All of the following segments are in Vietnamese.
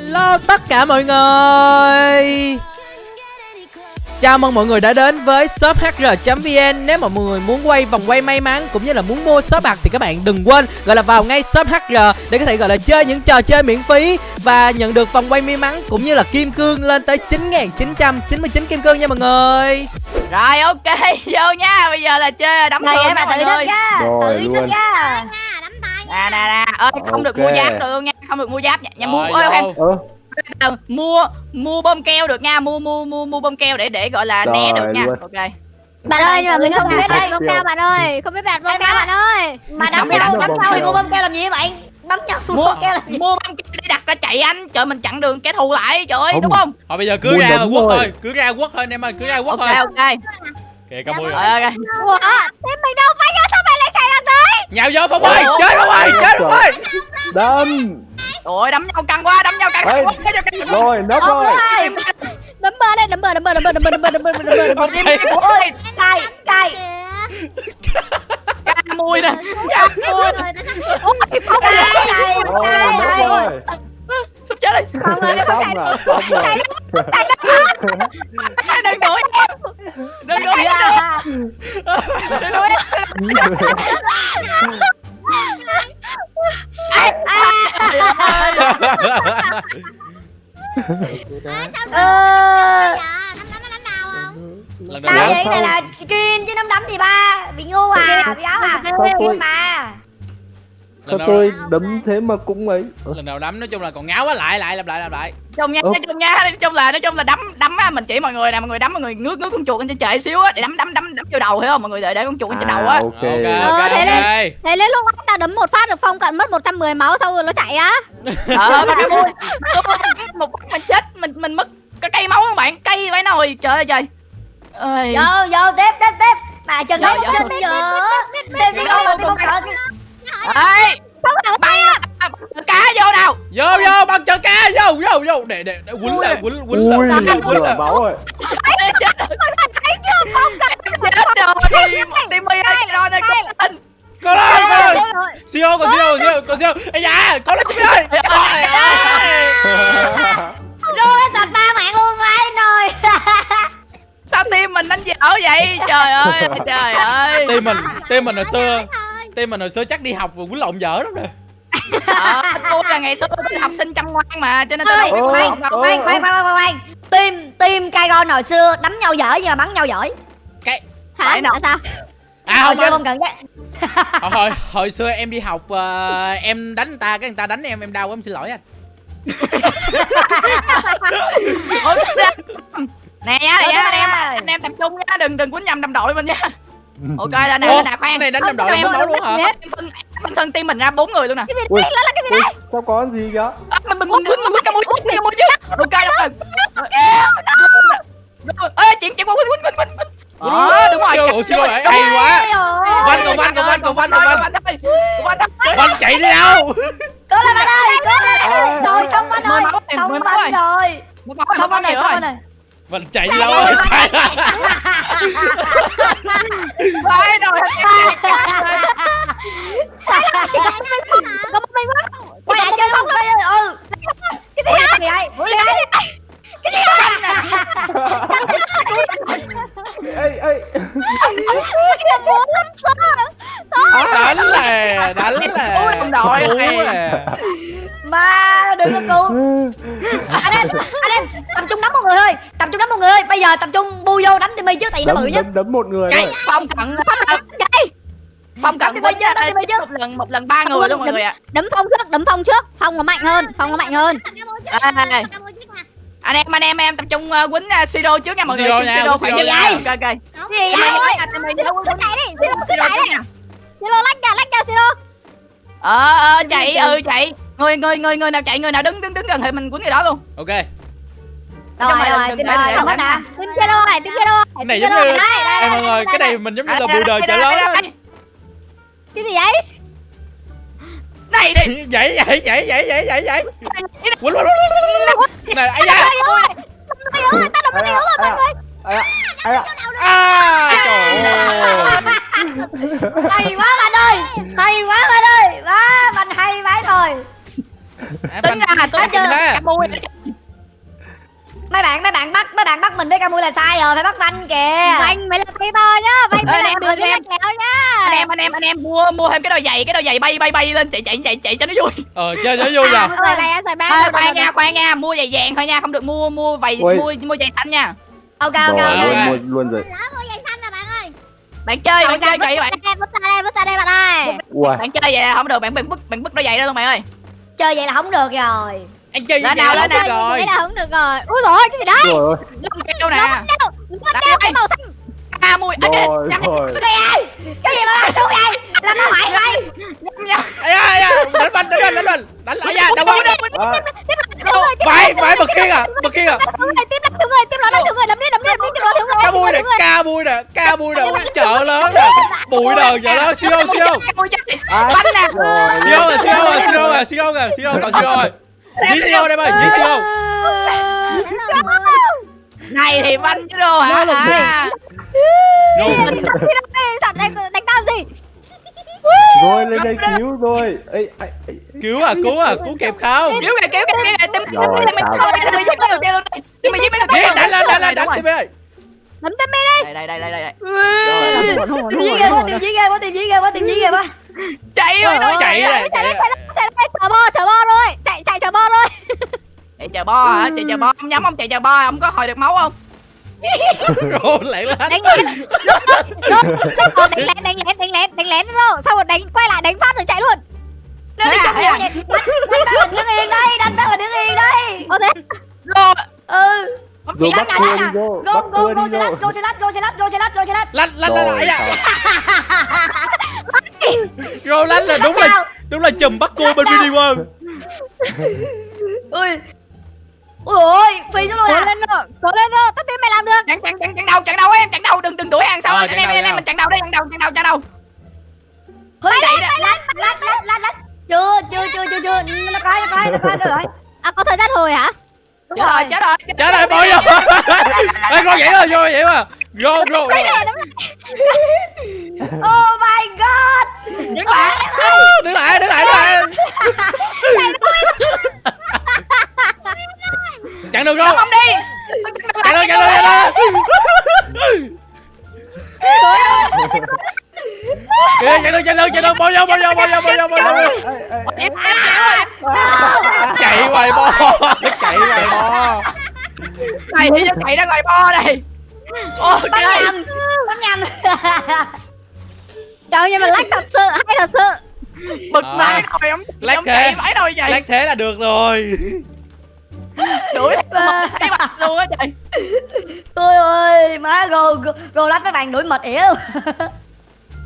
Hello tất cả mọi người Chào mừng mọi người đã đến với shop hr.vn Nếu mà mọi người muốn quay vòng quay may mắn cũng như là muốn mua shop bạc thì các bạn đừng quên gọi là vào ngay shop hr để có thể gọi là chơi những trò chơi miễn phí và nhận được vòng quay may mắn cũng như là kim cương lên tới 9.999 kim cương nha mọi người. Rồi ok, vô nha. Bây giờ là chơi đấm thường em nha mọi người. Rồi, Tự luôn. nha Nè nè nè, ơi không được Ok. mua giáp được nha, không được mua giáp nha. Mua ơi em mua mua bơm keo được nha, mua mua mua mua bơm keo để để gọi là né được nha. luôn. Ok. Bạn ơi nhưng mà mình không biết Đây. bông keo bạn ơi Không biết bông Em keo bạn ơi Mà đấm nhau, đấm bơm nhau thì mua bơm keo làm gì vậy bạn Đấm nhau Mua bơm keo làm gì mua bơm keo để đặt ra chạy anh. Trời mình chặn đường kẻ thù lại, trời ơi, đúng không? Thôi bây giờ cứ ra quất thôi. cứ ra quất thôi anh em ơi, cứ ra quất Ok thôi. ok. Kìa cao mui Rồi ok. Thế mình đâu phải Nhào vô Phong ơi, chơi Phong ơi, chơi Phong ơi. đâm Ôi đấm nhau căng quá, đấm nhau căng. Quá, đấm nhau căng quá. Rồi, nấp rồi Đấm bờ đây đấm bờ đấm bờ đấm bờ đấm bờ đấm bờ đấm bờ đấm bờ đấm bờ Ok. Ôi cay cay Ca mui nè. Ca mui. Ôi Phong ơi cay Rồi, cay cay rồi Sắp chết đi. Phong ơi Xong rồi, xong rồi Đừng đuổi em. Đừng đuổi em. Đừng đuổi em. Tôi đấm thế mà cũng ấy Ơ, Lần đầu đấm nói chung là còn ngáo quá lại lại làm lại làm lại. chung nha Ủa? nói chung nha nói chung là nói chung là đấm đấm á mình chỉ mọi người nè mọi người đấm mọi người ngước ngước con chuột lên trên trời xíu á để đấm đấm đấm đấm vô đầu hiểu không mọi người để để con chuột lên trên đầu á À, ok Ok Ờ, ok thế ok. Thế đến lúc anh ta đấm một phát được Phong cận mất 110 máu Xong rồi nó chạy á ờ mà vui một phát mình chết mình mình mất cái cây máu không bạn cây phải nồi trời ơi trời ơi Vô vô tiếp tiếp tiếp Mà chân Dạ, không dạ. chết giờ Tiếp đi không tiếp không sợ ê băng cá vô nào. Vô vô bằng chờ ca vô vô vô. Để để để quýnh lại quýnh Ui, lại lửa lại. máu rồi chết rồi timmy ơi rồi này con Có lên có lên. Siêu còn siêu siêu còn siêu. Ây da, có lên Timmy ơi. Trời ơi. Rồi sạch ba mạng luôn vậy rồi sao tim mình đánh dở vậy? Trời ơi trời ơi. Team mình, team mình hồi xưa Team mình hồi xưa chắc đi học và quýnh lộn dở lắm rồi. ờ tôi là ngày xưa tôi là học sinh chăm ngoan mà cho nên tôi đâu biết khoan, khoan, khoan, khoan, khoan, khoan. Team, team Kaigon hồi xưa đấm nhau dở nhưng mà bắn nhau giỏi. Cái Hả? Tại sao? À Hồi xưa không cần cái hồi, hồi hồi xưa em đi học ờ, em đánh người ta cái người ta đánh em em đau quá em xin lỗi anh. Nè nha nè anh em ơi. anh em tập trung nha đừng đừng quýnh nhầm đồng đội mình nha ok là nè nè cái khoan này đánh đồng đội máu luôn hả? em phân phân thân team mình ra bốn người luôn nè Cái gì đấy là cái gì đấy sao có con gì kìa À, mình mình quýnh mình quýnh cái mũi quýnh chứ ok rồi ê chuyện chuyện qua quýnh quýnh quýnh quýnh ờ đúng rồi ủa, siêu rồi, hay quá. Văn còn văn còn văn còn văn còn văn. Văn chạy đi đâu? Cố lên bạn ơi, cố lên À. Rồi xong máu rồi, xong bạn rồi Xong bạn rồi xong bạn rồi Văn chạy đâu? rồi? Chạy. phải rồi Chỉ có vì nó bự Đấm, đấm, đấm một người cái thôi. Phong cận Chạy. Phong cận quýnh ra trước một lần một lần ba người luôn mọi người ạ. Đấm Phong trước Đấm Phong trước. Phong nó mạnh hơn Phong nó mạnh hơn. Anh em anh em em tập trung uh, quýnh uh, siro trước nha mọi người. Siro nha, siro phải như vậy ok ok. Cái gì vậy? nhá, nhá, Cứ chạy đi. Siro cứ chạy đi. Siro lách ra lách ra Siro ờ ờ chạy ừ chạy. Người người người người nào chạy người nào đứng đứng đứng gần thì mình quýnh người đó luôn. Ok. Rồi, rồi, ơi, đừng- bắt nè. Tim kia đâu rồi Tim kia đâu rồi Cái này giống như rồi? Đây, mọi người, cái này mình giống như là bù đời chợ lớn. Cái gì vậy? Này đi Vậy vậy vậy vậy vậy vậy vậy. Quýnh quýnh quýnh. Này ai da. Ta đập cái yếu rồi mọi người. À, trời ơi. Hay quá bạn ơi. Hay quá bạn ơi. Quá, bạn hay vãi rồi. Tính ra tôi chưa mấy bạn mấy bạn bắt mấy bạn bắt mình với Camui là sai rồi phải bắt Vanh kìa. Vanh mày là to nhá Vanh mày là đường em, kéo nhá. anh em anh em anh em mua mua thêm cái đôi giày cái đôi giày bay bay bay lên chạy chạy chạy chạy cho nó vui. Ờ chơi cho vui rồi Rồi Thôi, khoan nha rồi. khoan nha mua giày vàng thôi nha không được mua mua vầy mua mua giày xanh nha. Ok ok Rồi, ok. ok. luôn, luôn rồi. Mua bạn ơi. Bạn chơi bạn chơi kỳ bạn. ra vứt ra đây, vứt ra đây bạn ơi. Bạn chơi vậy không được bạn bạn bứt bạn bứt đôi giày đó luôn bạn ơi. Chơi vậy là không được rồi anh chơi Lên nào, lên nào. rồi Thế là không được rồi Ui rồi cái gì đấy lông keo nè Đâu Đâu Đặt đeo cái đây. màu xanh a mùi Rồi, nhắm rồi. cái gì cái gì mà làm xuống vậy làm vậy nhắm nhắm ai ai ai đánh mình đánh mình đánh mình đánh lại À, thiếu người tiếp phải phải bật khiên à bật khiên à tiếp lại người tiếp lại người làm đi làm đi làm đi tiếp lại người ca bui nè ca bui nè ca bui nè chợ lớn nè bụi đờ chợ lớn siêu siêu à, bánh nè rồi. siêu rồi siêu rồi siêu rồi siêu rồi siêu còn siêu rồi dí siêu đây ơi dí siêu này thì bánh chứ đâu hả à. Sẵn đánh đánh tao gì Rồi, lên đây cứu rồi. Ê, ê, ê, cứu à cứu à cứu kịp không kéo kìa kéo kìa tim Rồi, tim mình thôi tim mình giúp mình được tim mình giúp mình được đánh lên đánh lên đánh tim ơi tên mi đi đây đây đây đây đây tìm dí ghê quá tìm dí ghê quá tìm dí ghê quá tìm dí ghê quá chạy rồi chạy chạy này Chạy chạy lên chạy lên lên Chờ bo chờ bo rồi Chạy chờ bo rồi chạy chờ bo hả? Chạy chờ bo ông nhắm ông chạy chờ bo ông có hồi được máu không? Lẹ lên Đánh lén. Đánh lén đánh lén đánh lén đánh lén Sau rồi đánh quay lại đánh phát rồi chạy luôn. Nó đi à, nhau à? vậy đánh mình đứng yên đây đánh mình đứng yên đây. Ô thế. Rồi. Ừ. Rồi bắt cua đi vô, go bắt go cua go đi vô. lát go xe lát go xe lát go xe lát go xe lát lăn lăn Rồi, lại sao? rồi lăn là đúng là đúng là chùm bắt cua bên mini world ui ui ôi phi xuống luôn Cố à? lên rồi Cố lên rồi Tất tiên mày làm được. Chặn chặn chặn chặn đầu chặn đầu em chặn đầu đừng đừng đuổi hàng sau Ờ, anh chặn em anh em mình chặn đầu đây chặn đầu chặn đầu chặn đầu hơi chạy lát lát lát lát lát lát chưa chưa chưa chưa chưa. Nó coi nó coi nó coi rồi. À có thời gian hồi hả? Đúng chết rồi chết rồi. Trả lời bỏ vô. Ê con vậy rồi vô vậy mà vô vô oh my god đứng lại đứng lại đứng lại đứng lại chặn đường Đâm rồi ông đi. Chặn đường chặn đường chặn đường kìa chặn đường chặn đường chặn đường bỏ vô bỏ vô bỏ vô bỏ vô bỏ vô. Chạy chạy hoài bo. Chạy hoài bo. Này thì chạy ra ngoài bo này. Ok nhầm bắn nhầm Trời nhưng mà lách thật sự hay thật sự. Bực À. ông Lát chạy vãi rồi vậy. Lát thế là được rồi đuổi thấy mặt luôn á trời Ôi ơi, má gồ gồ, lách mấy bạn đuổi mệt ỉa luôn.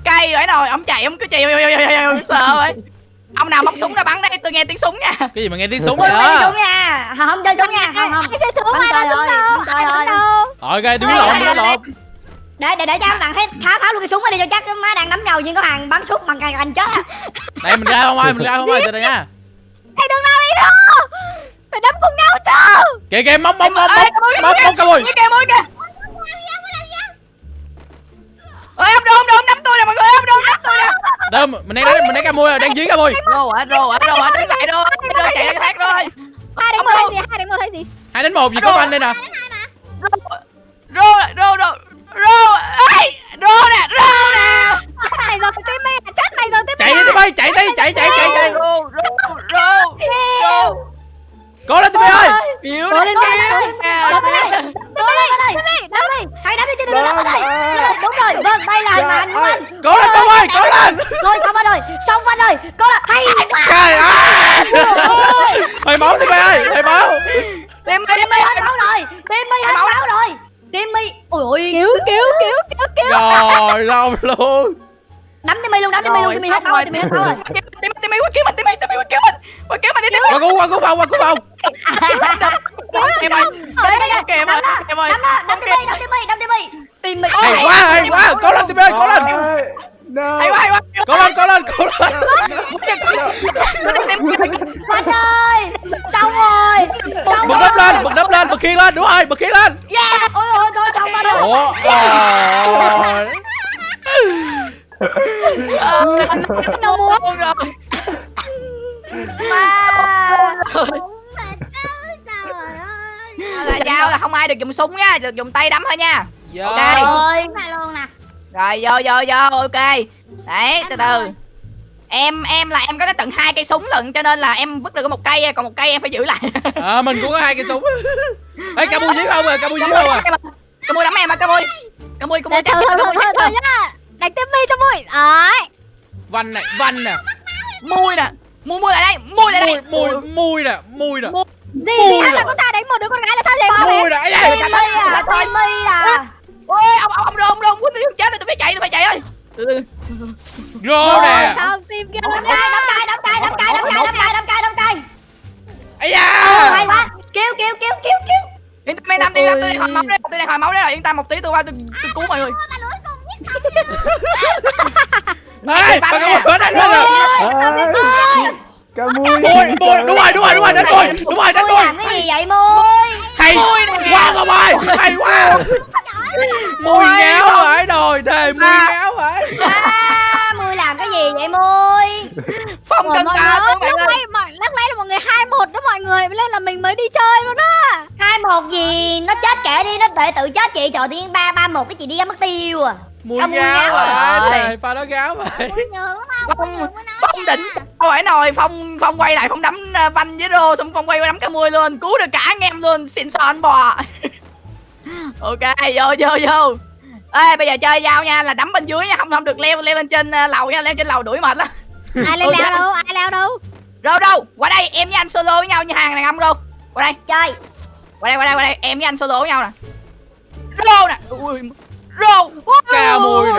cay vãi rồi ông chạy ông cứ chạy sợ vậy ông nào móc súng ra bắn đây tôi nghe tiếng súng nha cái gì mà nghe tiếng súng Tôi vậy không chơi đó súng nha. Không chơi súng nha, không không. Ai chơi súng Bắn ai bắn súng đâu bắn Ai bắn đâu rồi gai đứng lộn đứng lộn Để để để cho các bạn thấy tháo tháo luôn cái súng ra đi cho chắc má đang nắm nhau nhưng có hàng bắn súng bằng cành cành chết. á. đây mình ra không ai mình ra không ai từ đây nha Thầy đừng nào đi đâu Phải đấm cùng nhau chứ. Kìa kìa móc móc móc móc. Móc móc cả mùi Mũi kìa mũi kìa. Ơi ông đồ ông đồ ông đấm tôi nè mọi người ông đồ ông đấm tôi nè. Đâu mình đang mình đang ca mùi rồi đang dí ca mùi. Rô hả rô hả rô hả đứng lại rô rô chạy ra cái khác rồi Hai đánh một đâu? hay gì hai đánh một hay gì? Hai đến một gì có anh đây nè. Rô rô rô rô ấy rô nè rô nè. Mày rồi tim mày chết mày rồi tim chạy đi tụi bay chạy đi chạy chạy cố lên tụi bay ơi yếu Cố lên, cố lên, cố lên. Đấm đi. Đấm đi, đấm đi. Đấm đi. Hãy đấm đi cho tôi đấm ở đây. Đúng rồi, vâng, đây là hình ảnh của anh. cố lên tụi bay cố lên Rồi xong anh rồi, xong anh rồi. Có là hay quá. trời ơi hơi máu tụi bay ơi hơi máu Tim mi hết máu rồi. Tim mi hết máu rồi. Tim mi. Ôi ôi. Cứu cứu cứu cứu cứu rồi lâu luôn Đấm tim mi luôn, đấm tim mi luôn, tim mi hết máu rồi, tim mi hết máu rồi. tim tim mi quá cứu mình tim mi tim mi quá cứu mình. Quá cứu mình đi tim mi qua cứu qua cứu phòng qua cứu phòng. Em ơi. Đây. ok em ơi em ơi. Đấm nó, đấm tim mi, đấm tim mi, đấm tim mi. Tim mi. hay quá hay quá. Cố lên tụi bay ơi cố lên. Hay quá hay quá. Cố lên cố lên cố lên. Anh ơi. Xong rồi. Bật nắp lên bật nắp lên bật khiên lên đúng rồi bật khiên lên. Yeah. Ôi ôi thôi xong rồi. ủa rồi đâu muốn rồi Wow. giao là không ai được dùng súng nha được dùng tay đấm thôi nha Dạ. Ok. Là luôn nè rồi vô vô vô ok đấy từ từ em em là em có đến tận hai cây súng lận cho nên là em vứt được có một cây còn một cây em phải giữ lại À, mình cũng có hai cây súng Ê, ca bui dưới không à, ca bui dưới không à Cá mui đấm em à cá mui Cá mui cá mui Thôi thôi thôi thôi thôi nhá Đánh tiếp mi cho vui Đấy Văn này, văn nè Mui nè Mui mui lại đây Mui lại đây Mùi, mùi, mùi nè, mùi nè Gì gì là con trai đánh một đứa con gái là sao vậy Mùi nè, ấy da. Timmy à Timmy à Ôi ông ông ông rô ông rô Quýnh tôi chết rồi tôi phải chạy tôi phải chạy ơi Rô nè Sao tim kia nha cay đâm cay đâm cay đâm cay đâm cay đâm cay đâm cay đâm cay ấy Ờ, hay da quá Kêu kêu kêu kêu kêu Yên tâm mấy năm đi năm tôi đang hồi máu đấy tôi đang hồi máu đấy rồi yên tâm một tí tôi qua tôi tôi cứu mọi người Ê, bà ca bui đánh lên rồi. Ca mui Mùi, mùi, đúng rồi, đúng rồi, đúng rồi, đánh mùi Đúng rồi, đánh Mui cái gì vậy Mui Hay quá không ơi Hay quá. Mùi ngáo phải rồi Thề mùi ngáo phải À Mui làm cái gì vậy Mui Phong mọi ta lúc mọi lúc nãy là mọi người hai một đó mọi người nên là mình mới đi chơi luôn á. Hai một gì? Nó chết kệ đi Nó tự tự chết chị. Trời tiên ba ba một cái chị đi mất tiêu à Ca mui ngáo ngáo phải rồi. Thề, pha nó phải nhớ Phong Phong đỉnh Không phải nồi Phong Phong quay lại Phong đấm uh, Văn với rô Xong Phong quay qua đấm cá mui luôn Cứu được cả anh em luôn Xin son bò. Ok vô vô vô. Ê bây giờ chơi dao nha là đấm bên dưới nha không không được leo leo lên trên lầu nha leo trên lầu đuổi mệt lắm. Ai lên leo đâu ai leo đâu? Rô đâu qua đây em với anh solo với nhau như hàng đàn ông Rô. Qua đây. Chơi. Qua đây qua đây qua đây em với anh solo với nhau nè. Rô nè. Ui, Rô Ca mùi nè.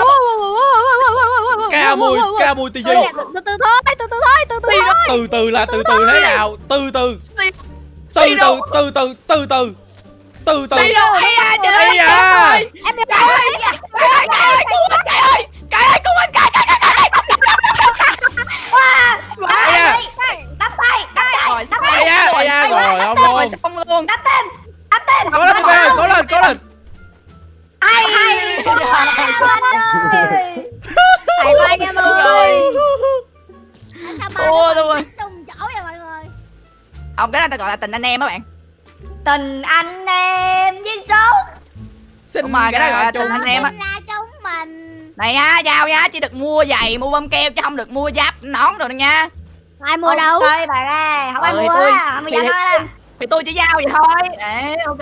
Ca mùi, ca mùi tì gì từ từ thôi từ từ thôi từ từ thôi. Từ từ là từ từ thế nào? Từ từ. Xì Từ Xì từ, đâu? từ từ, từ từ. Từ từ. Xì đâu Ây da trời Ây ơi da. ơi. em biết Cài ơi Cài ơi Cài ơi cứu mình Cài ơi. Cài ơi cứu mình Cài Cài Cài Cài Ây da Đắp tay Đắp tay Rồi Đắp Ây tay da, ây da, rồi ông Rồi luôn xong luôn Đắp tên Đắp tên. Cố lên, Tibi, cố lên, cố lên thầy vai em ơi Ôi rồi. Trùng chỗ vậy mọi người. Không cái này ta gọi là tình anh em á bạn. Tình anh em với số. Xin Đúng rồi, cái đó gọi là chung tình anh em á. Là chúng mình. Này ha giao nha Chỉ được mua giày mua bơm keo Chứ không được mua giáp nón rồi nha. Ai mua đâu? Ok bà ơi Không ai Ờ, mua tôi- á Không mua á. Thì tôi chỉ giao vậy thôi. Đấy ok.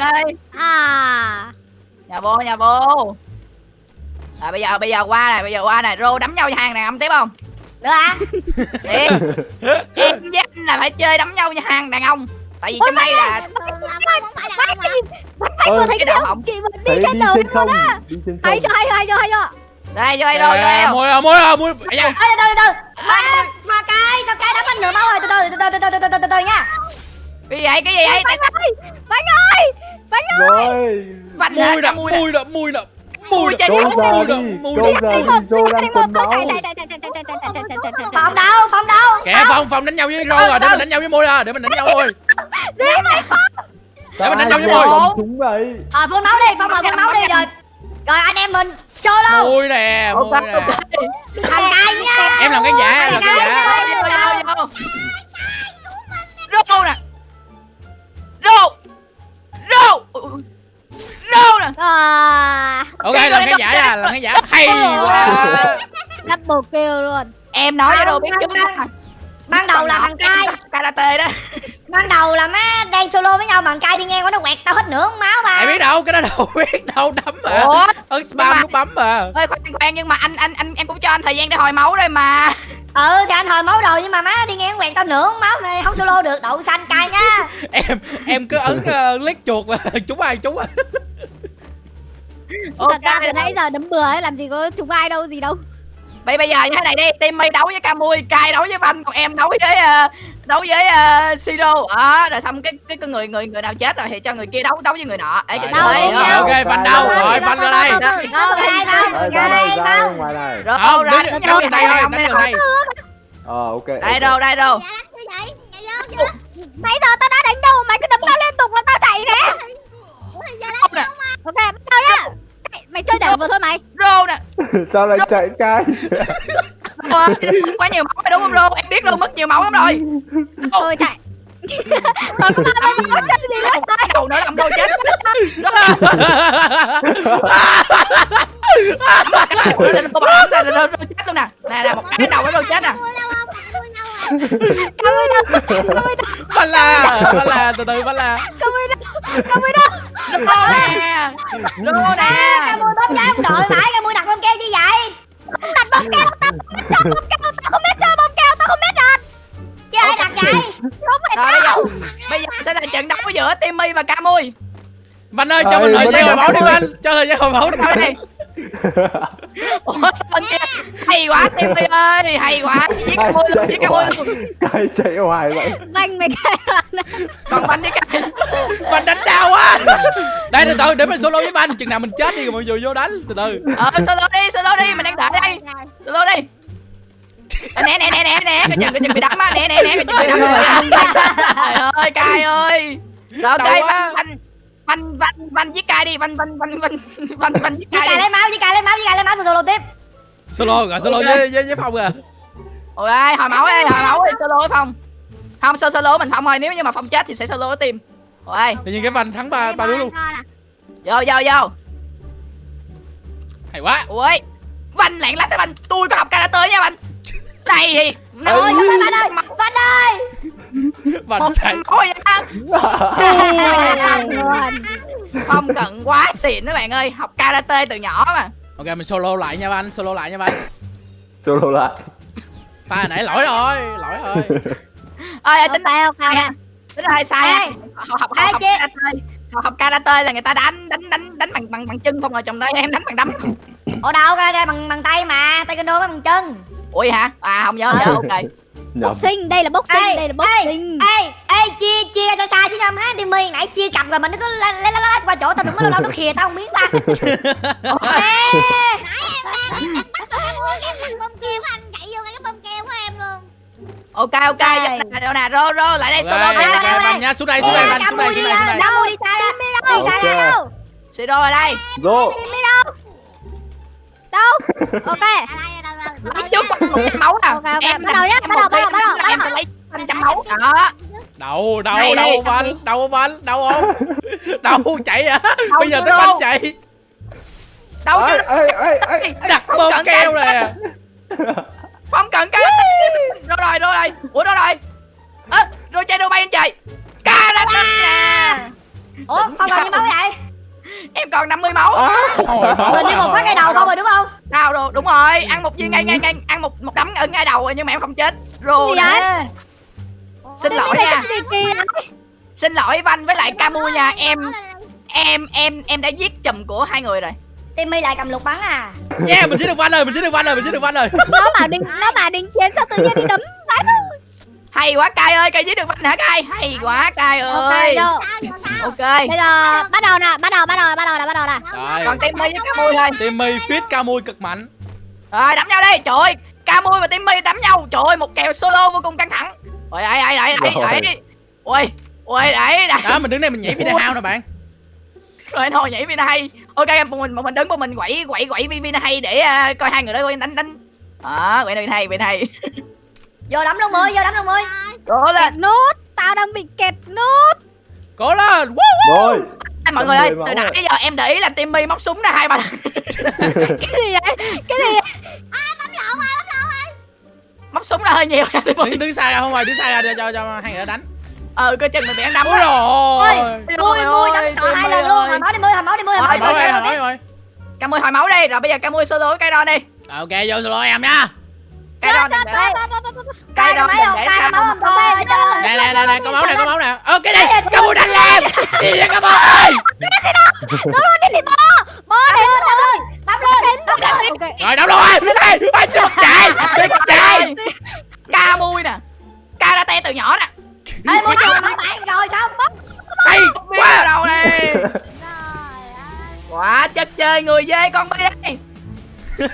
À. Nhà vô nhà vô rồi bây giờ bây giờ qua này, bây giờ qua này, rô đấm nhau nhà hàng này âm tiếp không? Được à? hả? Em với anh là phải chơi đấm nhau nhà hàng đàn ông. Tại vì Ôi, trong đây là bắt bánh thấy không? Chị mình đi trên đường luôn á. Hay cho hay cho hay cho hay cho. Đây cho hay rồi cho Mua mua mua. Từ từ từ. Mà cái sao cái đấm anh nửa máu rồi. Từ từ từ từ từ từ từ từ nha. Cái gì vậy? Cái gì vậy? Tại sao? Bánh ơi. Bánh ơi. Bánh ơi. Mùi đậm mùi đậm mùi đậm mùi chai sẵn mùi rồi mùi rồi mùi rồi phòng đâu phòng đâu kẻ phòng phòng đánh nhau với roi rồi để mình đánh nhau với môi ra để mình đánh nhau thôi. Gì mày không để mình đánh nhau với môi chúng vậy. À, thôi phương nấu đi phương mời phương nấu đi rồi. rồi anh em mình chơi luôn mùi nè mùi nè. thằng nha. Em làm cái giả làm cái giả. rô nè. Rô. Rô. Rô nè. À Ok, làm cái giả nha, làm cái giả Hay quá. double kill luôn. Em nói cho đồ biết chứ. Ban đầu là thằng cay. Karate đó. Ban đầu là má đang solo với nhau Thằng cay đi ngang qua nó quẹt tao hết nửa máu mà Ai biết đâu, cái đó đâu biết đâu, đấm mà. Ủa? Ấn spam nút bấm mà. Ơi khoan khoan nhưng mà anh anh anh em cũng cho anh thời gian để hồi máu rồi mà. Ừ thì anh hồi máu rồi Nhưng mà má đi ngang quẹt tao nửa máu này Không solo được đậu xanh cay nha. Em, em cứ ấn uh, click chuột mà Chúng ai chúng à thật ra từ nãy giờ đấm bừa ấy làm gì có chúng ai đâu gì đâu. Bây bây giờ như thế này đi, team mây đấu với Camui, Kai đấu với Văn, còn em đấu với uh, đấu với uh, Siro. Đó, rồi xong cái cái cái người người người nào chết rồi thì cho người kia đấu đấu với người nọ. Để cho Đó. ok, Văn đâu? rồi, Văn ra đây. ra đây. Này Rồi, Không, ra đây đây Ờ ok Đây đâu, đây đâu. nãy giờ tao đã đánh đâu mày cứ đấm tao liên tục là tao chạy nè, ok nào vừa thôi mày. Rô nè. Sao lại chạy cay quá nhiều máu rồi đúng không rô? Em biết luôn mất nhiều máu lắm rồi. Thôi chạy. Còn có ba ba bốn gì nữa thôi đầu nữa làm đâu chết. Nó bắn ra một cái đầu nó chết nè. Cảm ơn đâu. Bà la Bà la từ từ bà la Cảm ơn đâu. Cảm rô nè. Ca mui bấm trái không đội mãi ca mui đặt bông keo như vậy? Đặt bông keo tao cho bông keo tao không biết chơi bông keo tao không biết đặt. Chứ ai đặt vậy? Không phải rồi bây tao. giờ bây giờ sẽ là trận đấu giữa Timmy và Camui. Văn ơi cho mình thời gian hồi máu đi Văn. Cho thời gian hồi máu đi thôi đi ủa sao bên kia hay quá Timmy ơi hay quá giết Ai Camui luôn giết Camui hoài luôn. Cái chạy hoài vậy? Banh mày cái còn bánh với cái Văn đánh đau quá Đây từ từ để mình solo với Văn Chừng nào mình chết đi rồi mọi người vô đánh Từ từ. Ờ solo đi solo đi mình đang đợi đây. Solo đi. Nè nè nè nè nè cái chừng cái chừng bị đấm á. Nè nè nè cái chừng bị đấm trời ơi cay ơi. Rồi ok Đau quá. văn văn văn văn văn cay đi văn văn văn văn văn văn cài đi. lấy máu, với cài lấy máu, với cài lấy máu solo tiếp. Solo rồi solo với, với, với Phong à. Ôi ơi hồi máu đi hồi máu đi solo với phong. Không solo solo mình phong thôi nếu như mà phong chết thì sẽ solo với team. Ôi Tự nhiên cái Văn thắng ba ba đứa luôn. vô vô vô. Hay quá. Ui văn lẹn lách văn tôi có học karate nha văn đây thì Ôi, ôi Văn ơi, Văn ơi. Văn chạy. Thôi nha không cần quá xịn các bạn ơi học karate từ nhỏ mà. Ok mình solo lại nha Văn Solo lại nha Văn. Solo lại. Pha hồi nãy lỗi rồi Lỗi rồi. Ơi tính phải không à. tính hơi sai à. học học học, karate học, học karate là người ta đánh đánh đánh đánh bằng bằng bằng chân không rồi chồng đây em đánh bằng đấm. Ủa đâu, cái cái bằng bằng tay mà, tay kendo bằng chân. Ui hả? À không nhớ không nhớ ok. Boxing đây là boxing Ê, đây là ê, boxing Ê, ê, chia, chia ra xa xa chứ nhầm ha Timmy nãy chia cặp rồi mà nó cứ lết lết lết qua chỗ tao đừng có lâu lâu nó khìa tao không biết ba Ê, em bông keo anh chạy vô cái bông keo của em luôn. Ok ok đâu nè rô rô lại đây solo đây, đi đây, đây. nha xuống đây xuống đây xuống đây xuống đây xuống đây. Đâu đi xa ra, đi xa ra đâu siro ở đây. Rô. Đâu? Ok. Lấy trước một trăm máu nào. Em bắt đầu nhá, em bắt đầu, bắt đầu, bắt đầu, em bắt sẽ đầu. lấy năm trăm máu. Đó Đâu đâu Đây, đâu đây. Văn Đâu Văn Đâu không? Đâu chạy à? Đâu Bây giờ tới đâu. Văn chạy. Đâu chứ ê ê ê Đặt bơm cần keo nè. Phong cần cái rồi rồi rồi rồi? Ủa rồi rồi? Ơ rồi chạy đâu bay lên trời karate nha Ủa, không còn nhiêu máu vậy? Em còn 50 máu. Mình chỉ một phát ngay đầu không rồi đúng không? Nào rồi đúng rồi. Ăn một viên ngay ngay ngay ăn một một đấm ở ngay đầu rồi nhưng mà em không chết. Rồi. Vậy? Xin lỗi nha. xin lỗi văn với lại camu nha. em em em em đã giết chùm của hai người rồi. Timmy lại cầm lục bắn à? Yeah mình giết được Văn rồi Mình giết được Văn rồi Mình giết được Văn rồi. Nó bảo đình nó bảo đình chiến sao tự nhiên đi đấm vãi hay quá cai ơi cai giết được hả cai? Hay quá cai ok ơi. vô. Ok. Bây giờ bắt đầu nè bắt đầu bắt đầu bắt đầu nè bắt đầu nè. Rồi. Còn timmy với camu thôi. Timmy fit Camui cực mạnh. Rồi đấm nhau đi. Trời ơi camu và timmy đấm nhau. Trời ơi một kèo solo vô cùng căng thẳng ôi đẩy đẩy đẩy Rồi. đẩy ôi ôi đẩy Đó mình đứng đây mình nhảy video nè bạn. Rồi thôi nhảy vina hay. Ok em một mình một mình đứng một mình quẩy quẩy quẩy vina hay để à, coi hai người đó coi đánh đánh. Đó quẩy vina hay vina hay. Vô đấm luôn mươi, vô đấm luôn mươi cố kẹt lên nút tao đang bị kẹt nút. Cố lên. Woo! Rồi. Ê, mọi người ơi mười từ nãy giờ em để ý là timmy móc súng ra hai ba lần cái gì vậy? Cái gì vậy móc súng ra hơi nhiều. Nha Đứng, đứng xa ra không rồi Đứng xa ra để cho cho hai người đánh. Ờ coi chừng mình bị ăn đấm Ôi rồi Mui, mui đấm sợ hai lần luôn Hồi máu đi mươi, hồi máu đi mươi, hồi máu đi hỏi rồi Camui hồi máu đi. Rồi bây giờ Camui solo với cây đo đi Ok vô solo em nha cây đo đừng để cây đo máu đừng không, để ơi Nè nè nè nè có máu nè có máu nè. Ơ cái này Camui đánh em Gì vậy Camui bó để luôn ơi Bấm lên, bấm lên ok Rồi đâu rồi. Đây Ôi chưa chạy Chưa chạy. Camui nè. Karate từ nhỏ nè. Ê, mui trường bấm bạn rồi sao Hay quá. quá đầu này quá chất chơi người dê con bi đây